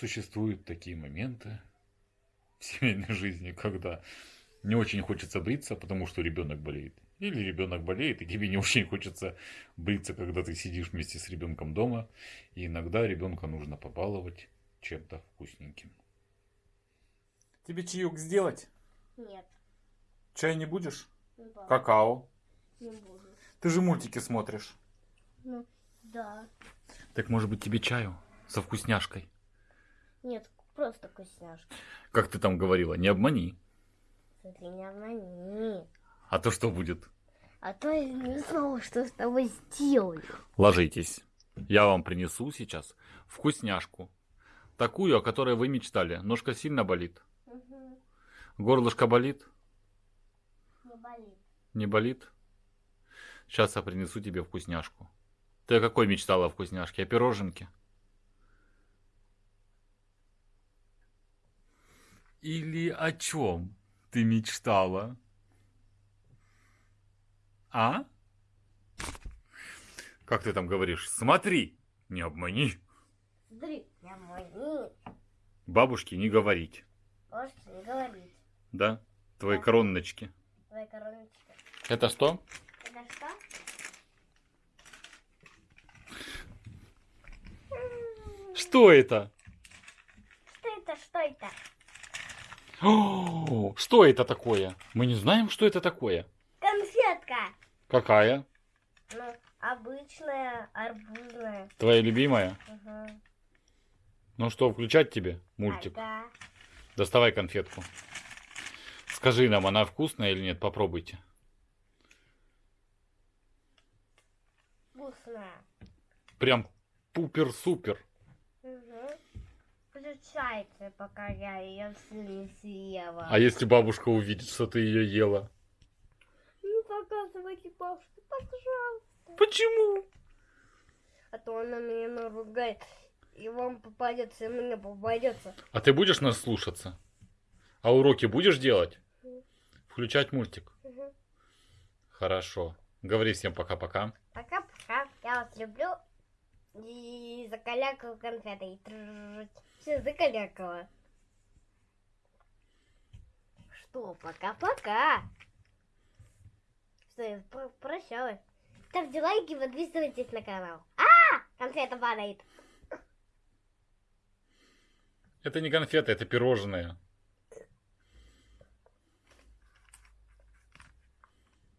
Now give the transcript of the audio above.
Существуют такие моменты в семейной жизни, когда не очень хочется бриться, потому что ребенок болеет. Или ребенок болеет, и тебе не очень хочется бриться, когда ты сидишь вместе с ребенком дома. И иногда ребенка нужно побаловать чем-то вкусненьким. Тебе чаек сделать? Нет, Чай не будешь? да, Какао. не буду. Ты же мультики смотришь. Ну, да. Так может быть тебе чаю со вкусняшкой? Нет, просто вкусняшка. Как ты там говорила, не обмани. Смотри, не обмани. А то что будет? А то я не знала, что с тобой сделаю. Ложитесь. Я вам принесу сейчас вкусняшку. Такую, о которой вы мечтали. Ножка сильно болит. Угу. Горлышко болит? Не болит. Не болит? Сейчас я принесу тебе вкусняшку. Ты о какой мечтала вкусняшке? О пироженке? Или о чем ты мечтала? А? Как ты там говоришь? Смотри, не обмани. Смотри, не обмани. Бабушке не говорить. Можешь не говорить. Да? Твои Да. короночки. Твоя короночка. Это что? Это что? Что это? Что это, что это? О, что это такое? Мы не знаем, что это такое. Конфетка. Какая? Ну, обычная, арбузная. Твоя любимая? Угу. Ну что, включать тебе мультик? Ага. Доставай конфетку. Скажи нам, она вкусная или нет? Попробуйте. Вкусная. Прям пупер-супер. Включайте, пока я ее все не съела. А если бабушка увидит, что ты ее ела? Не показывайте бабушке, пожалуйста. Почему? А то она меня наругает. И вам попадется, и мне попадется. А ты будешь нас слушаться? А уроки будешь делать? Включать мультик? Угу. Хорошо. Говори всем пока-пока. Пока-пока. Я вас люблю. И закалякаю конфетой. Все, закалякала. Что, пока-пока. Что, я про- прощалась. Ставьте лайки, подписывайтесь на канал. А, конфета падает. Это не конфеты, это пирожные.